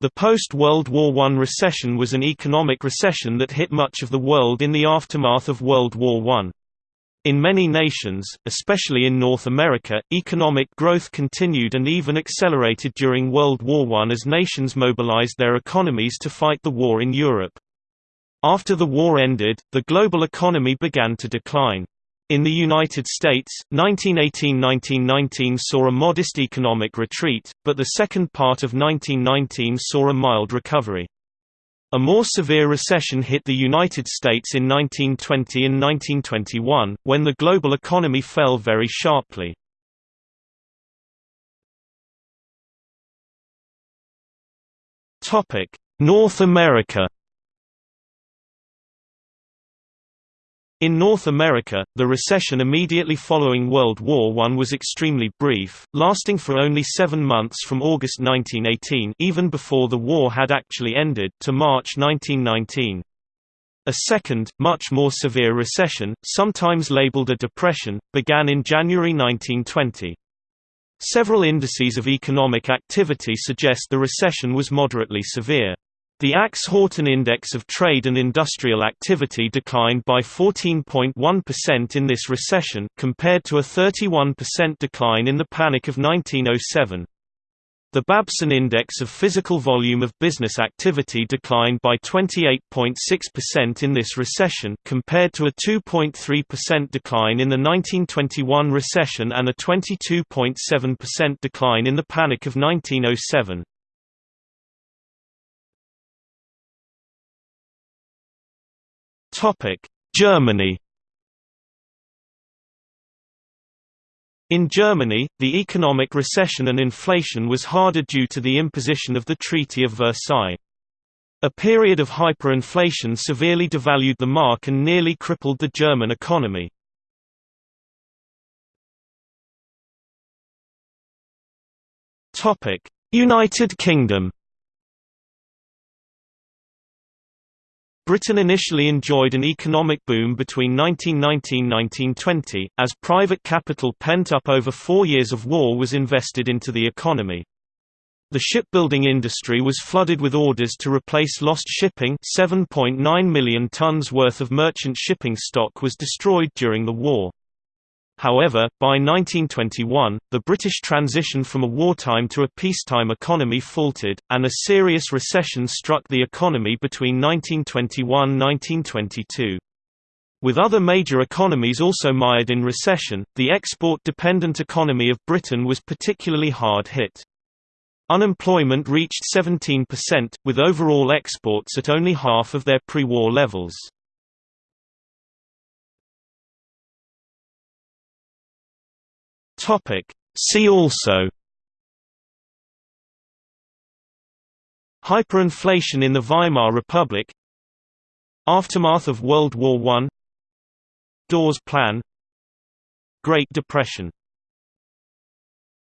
The post-World War I recession was an economic recession that hit much of the world in the aftermath of World War I. In many nations, especially in North America, economic growth continued and even accelerated during World War I as nations mobilized their economies to fight the war in Europe. After the war ended, the global economy began to decline. In the United States, 1918–1919 saw a modest economic retreat, but the second part of 1919 saw a mild recovery. A more severe recession hit the United States in 1920 and 1921, when the global economy fell very sharply. North America In North America, the recession immediately following World War I was extremely brief, lasting for only seven months from August 1918 even before the war had actually ended to March 1919. A second, much more severe recession, sometimes labeled a depression, began in January 1920. Several indices of economic activity suggest the recession was moderately severe. The Axe-Houghton Index of Trade and Industrial Activity declined by 14.1% in this recession, compared to a 31% decline in the Panic of 1907. The Babson Index of Physical Volume of Business Activity declined by 28.6% in this recession, compared to a 2.3% decline in the 1921 recession and a 22.7% decline in the Panic of 1907. Germany In Germany, the economic recession and inflation was harder due to the imposition of the Treaty of Versailles. A period of hyperinflation severely devalued the mark and nearly crippled the German economy. United Kingdom Britain initially enjoyed an economic boom between 1919–1920, as private capital pent up over four years of war was invested into the economy. The shipbuilding industry was flooded with orders to replace lost shipping 7.9 million tons worth of merchant shipping stock was destroyed during the war. However, by 1921, the British transition from a wartime to a peacetime economy faltered, and a serious recession struck the economy between 1921–1922. With other major economies also mired in recession, the export-dependent economy of Britain was particularly hard hit. Unemployment reached 17%, with overall exports at only half of their pre-war levels. Topic. See also Hyperinflation in the Weimar Republic Aftermath of World War I Dawes Plan Great Depression